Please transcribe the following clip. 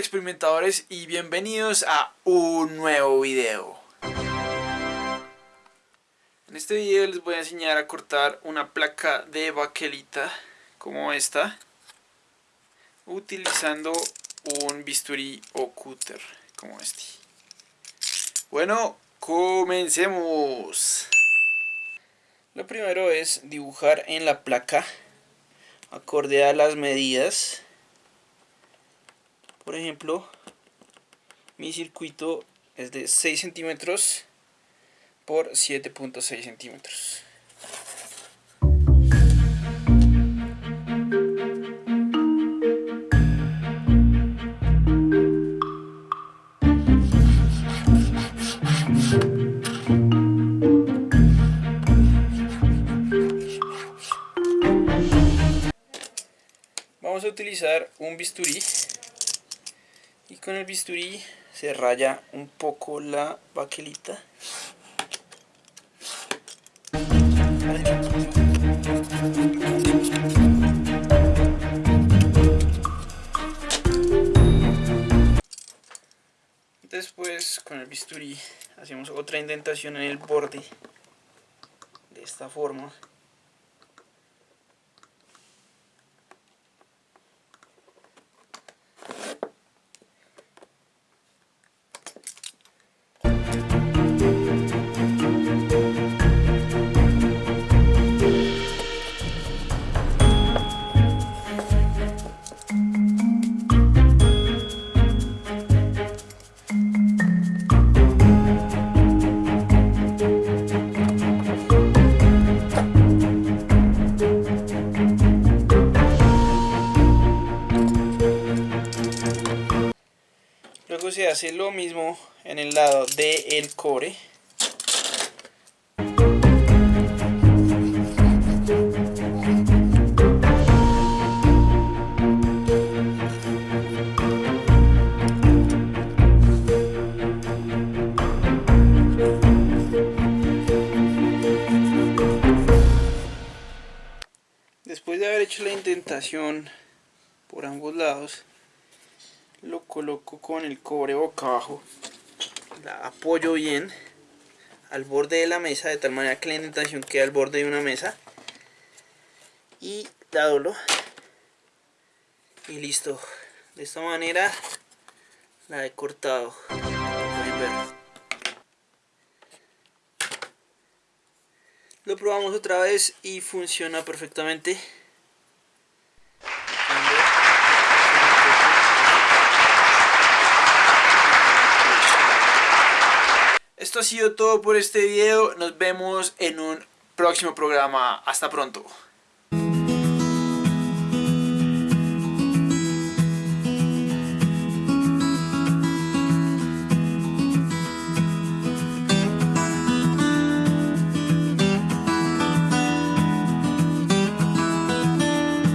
experimentadores y bienvenidos a un nuevo video. En este video les voy a enseñar a cortar una placa de baquelita como esta utilizando un bisturí o cúter como este. Bueno, comencemos. Lo primero es dibujar en la placa acorde a las medidas por ejemplo mi circuito es de 6 centímetros por 7.6 centímetros. Vamos a utilizar un bisturí y con el bisturí se raya un poco la baquelita. Después con el bisturí hacemos otra indentación en el borde de esta forma Se hace lo mismo en el lado del el core. Después de haber hecho la indentación por ambos lados, lo coloco con el cobre boca abajo. La apoyo bien al borde de la mesa de tal manera que la indentación quede al borde de una mesa. Y la y listo. De esta manera la he cortado. Lo probamos otra vez y funciona perfectamente Esto ha sido todo por este video. Nos vemos en un próximo programa. Hasta pronto.